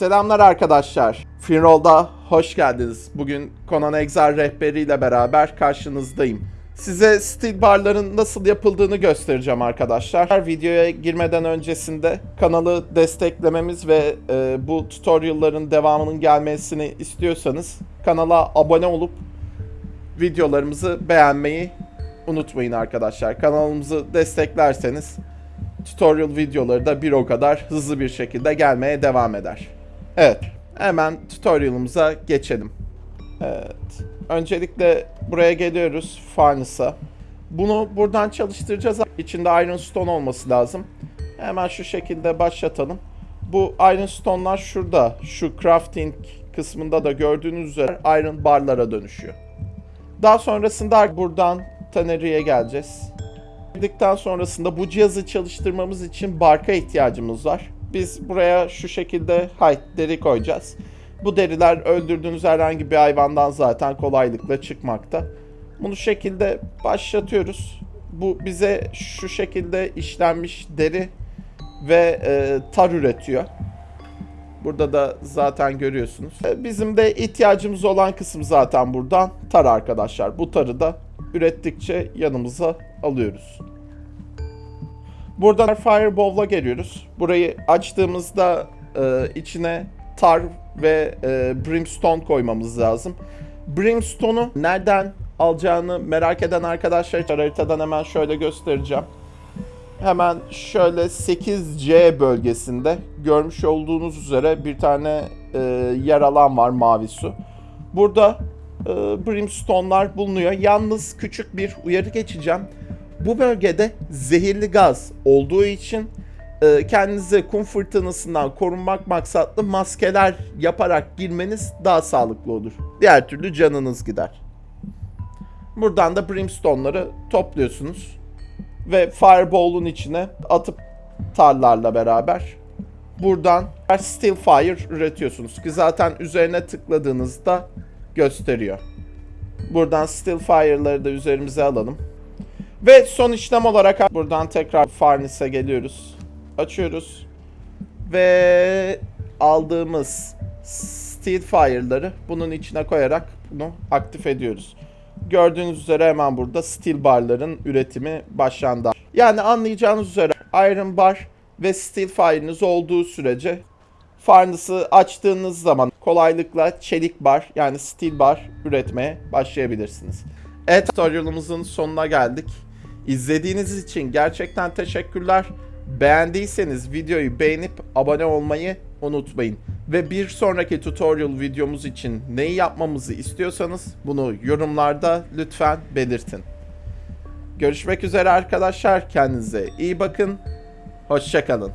Selamlar arkadaşlar. Finroll'da hoş geldiniz. Bugün Conan Exile rehberiyle beraber karşınızdayım. Size steel barların nasıl yapıldığını göstereceğim arkadaşlar. Videoya girmeden öncesinde kanalı desteklememiz ve e, bu tutorial'ların devamının gelmesini istiyorsanız kanala abone olup videolarımızı beğenmeyi unutmayın arkadaşlar. Kanalımızı desteklerseniz tutorial videoları da bir o kadar hızlı bir şekilde gelmeye devam eder. Evet, hemen tutorial'ımıza geçelim. Evet, öncelikle buraya geliyoruz Furnace'a. Bunu buradan çalıştıracağız. İçinde Iron Stone olması lazım. Hemen şu şekilde başlatalım. Bu Iron Stone'lar şurada. Şu crafting kısmında da gördüğünüz üzere Iron barlara dönüşüyor. Daha sonrasında buradan Tannery'e geleceğiz. Girdikten sonrasında bu cihazı çalıştırmamız için barka ihtiyacımız var. Biz buraya şu şekilde height deri koyacağız. Bu deriler öldürdüğünüz herhangi bir hayvandan zaten kolaylıkla çıkmakta. Bunu şekilde başlatıyoruz. Bu bize şu şekilde işlenmiş deri ve e, tar üretiyor. Burada da zaten görüyorsunuz. E, Bizim de ihtiyacımız olan kısım zaten buradan tar arkadaşlar. Bu tarı da ürettikçe yanımıza alıyoruz. Buradan Fireball'la geliyoruz. Burayı açtığımızda e, içine tar ve e, brimstone koymamız lazım. Brimstone'u nereden alacağını merak eden arkadaşlar için haritadan hemen şöyle göstereceğim. Hemen şöyle 8C bölgesinde görmüş olduğunuz üzere bir tane e, yer alan var mavi su. Burada e, brimstone'lar bulunuyor. Yalnız küçük bir uyarı geçeceğim. Bu bölgede zehirli gaz olduğu için e, kendinize kum fırtınasından korunmak maksatlı maskeler yaparak girmeniz daha sağlıklı olur. Diğer türlü canınız gider. Buradan da brimstone'ları topluyorsunuz ve fireball'un içine atıp tarlarla beraber buradan steel fire üretiyorsunuz ki zaten üzerine tıkladığınızda gösteriyor. Buradan steel fire'ları da üzerimize alalım. Ve son işlem olarak buradan tekrar Farnes'e geliyoruz. Açıyoruz. Ve aldığımız Steel Fire'ları bunun içine koyarak bunu aktif ediyoruz. Gördüğünüz üzere hemen burada Steel Bar'ların üretimi başlandı. Yani anlayacağınız üzere Iron Bar ve Steel Fire'ınız olduğu sürece Farnes'ı açtığınız zaman kolaylıkla çelik bar yani steel bar üretmeye başlayabilirsiniz. Evet tutorialımızın sonuna geldik. İzlediğiniz için gerçekten teşekkürler. Beğendiyseniz videoyu beğenip abone olmayı unutmayın. Ve bir sonraki tutorial videomuz için neyi yapmamızı istiyorsanız bunu yorumlarda lütfen belirtin. Görüşmek üzere arkadaşlar. Kendinize iyi bakın. Hoşçakalın.